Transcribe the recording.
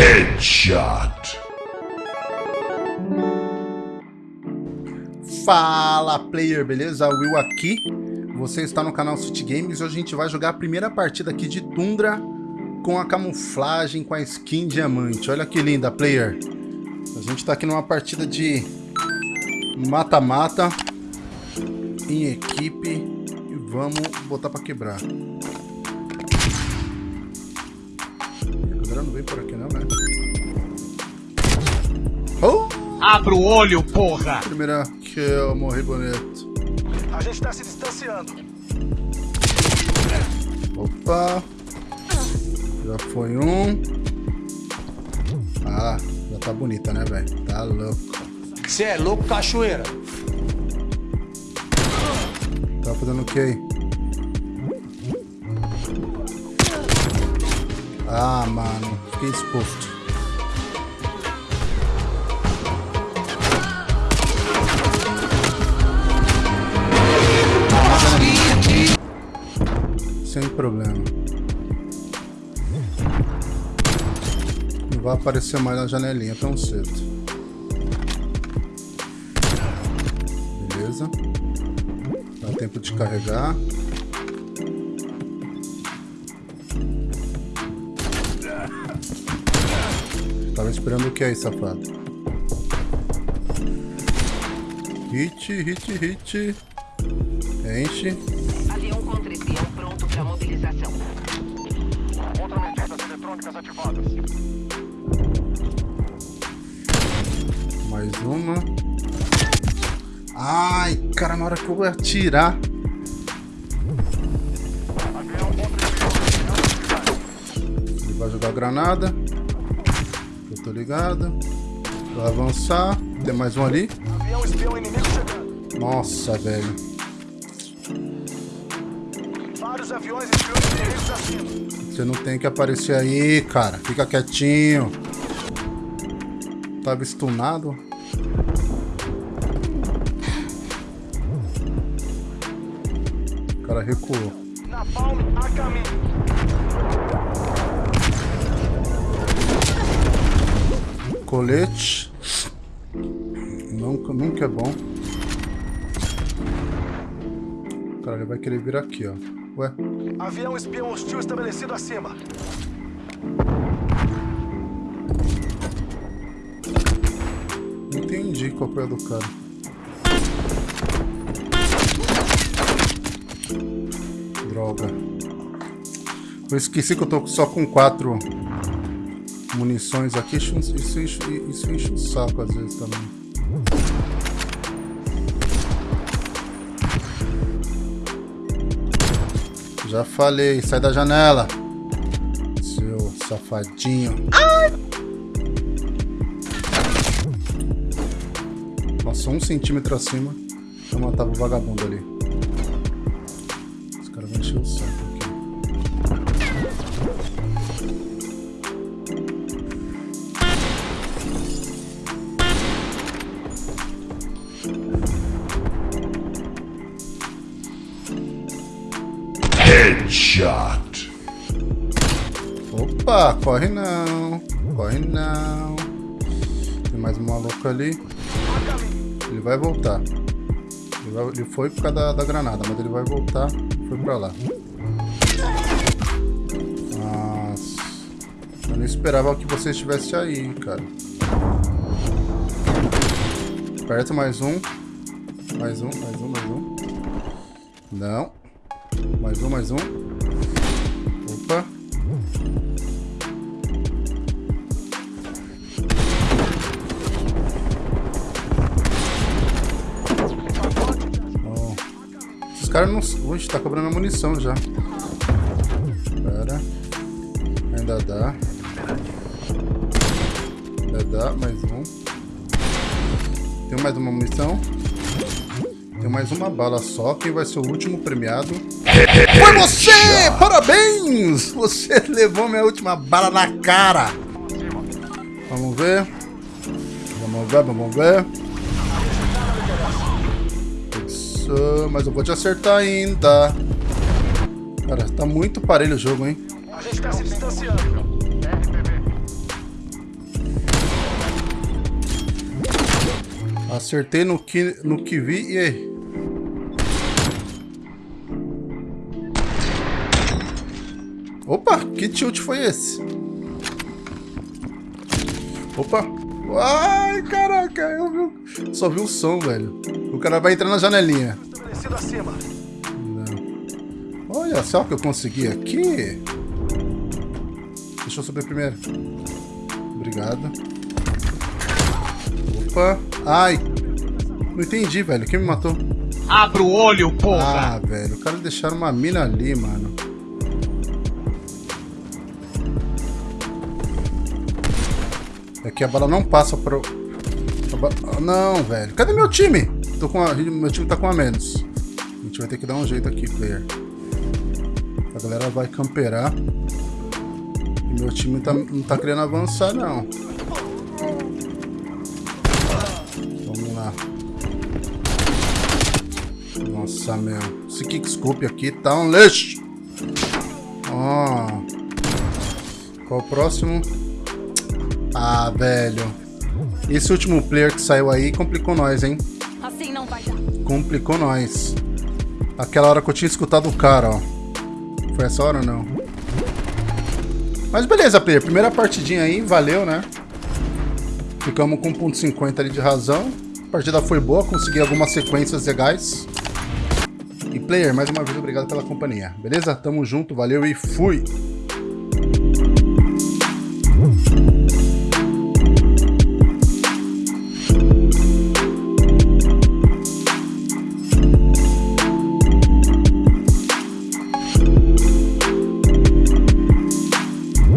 Headshot. Fala player, beleza? Will aqui. Você está no canal City Games e hoje a gente vai jogar a primeira partida aqui de Tundra com a camuflagem, com a skin diamante. Olha que linda, player. A gente está aqui numa partida de mata-mata em equipe e vamos botar para quebrar. A galera não vem por aqui não, né? Oh! Abra o olho, porra! Primeira kill, morri bonito. A gente tá se distanciando. Opa! Já foi um. Ah, já tá bonita, né, velho? Tá louco. Você é louco, cachoeira? Tá fazendo o que aí? Ah, mano. Fiquei exposto. Sem problema. Não vai aparecer mais na janelinha tão cedo. Beleza. Dá tempo de carregar. Tava esperando o que aí, safado? Hit, hit, hit. Enche. Avião contra espião pronto para mobilização. Contramedidas eletrônicas ativadas. Mais uma. Ai, cara, na hora que eu vou atirar. Avião contra espião. Ele vai jogar granada. Tô ligado. Vai avançar. Tem mais um ali. Avião espião inimigo chegando. Nossa, velho. Vários aviões espiões inimigos acima. Você não tem que aparecer aí, cara. Fica quietinho. Tava stunado. O cara recuou. Napalm a caminho. Colete. Nunca, nunca é bom. Cara, ele vai querer vir aqui, ó. Ué, Avião espião hostil estabelecido acima. não entendi qual foi a do cara. Droga. Eu esqueci que eu tô só com quatro munições aqui. Isso, isso, isso enche o saco às vezes também. Já falei, sai da janela. Seu safadinho. Nossa, um centímetro acima. Eu matava o vagabundo ali. Os caras vão encher o saco Headshot. Opa, corre não. Corre não. Tem mais um maluco ali. Ele vai voltar. Ele, vai- ele foi por causa da, da granada, mas ele vai voltar. Foi pra lá. Nossa. Eu não esperava que você estivesse aí, cara. Perto mais um. Mais um, mais um, mais um. Não. Mais um, mais um. Opa. Ó. Esses caras não. Ui, tá cobrando a munição já. Pera. Ainda dá. Ainda dá, mais um. Tem mais uma munição. Tem mais uma bala só. Quem vai ser o último premiado? Foi você! Parabéns! Você levou minha última bala na cara. Vamos ver. Vamos ver, vamos ver. Isso, mas eu vou te acertar ainda. Cara, tá muito parelho o jogo, hein? A gente tá se distanciando. Acertei no que, no que vi e aí. Opa, que tilt foi esse? Opa. Ai, caraca, eu vi, só vi o som, velho. O cara vai entrar na janelinha. Acima. Olha só o que eu consegui aqui. Deixa eu subir primeiro. Obrigado. Opa. Ai. Não entendi, velho. Quem me matou? Abra o olho, porra! Ah, velho. O cara deixaram uma mina ali, mano. É que a bala não passa pro... ba- Ah, Não, velho. Cadê meu time? Tô com a... Meu time tá com a menos. A gente vai ter que dar um jeito aqui, player. A galera vai camperar. E meu time tá- não tá querendo avançar, não. Nossa, meu. Esse kickscope aqui tá um lixo. Ó. Qual o próximo? Ah, velho. Esse último player que saiu aí complicou nós, hein? Assim não vai dar. Complicou nós. Aquela hora que eu tinha escutado o cara, ó. Foi essa hora ou não? Mas beleza, player. Primeira partidinha aí, valeu, né? Ficamos com 1.50 ali de razão. A partida foi boa, consegui algumas sequências legais. Player, mais uma vez, obrigado pela companhia. Beleza? Tamo junto, valeu e fui!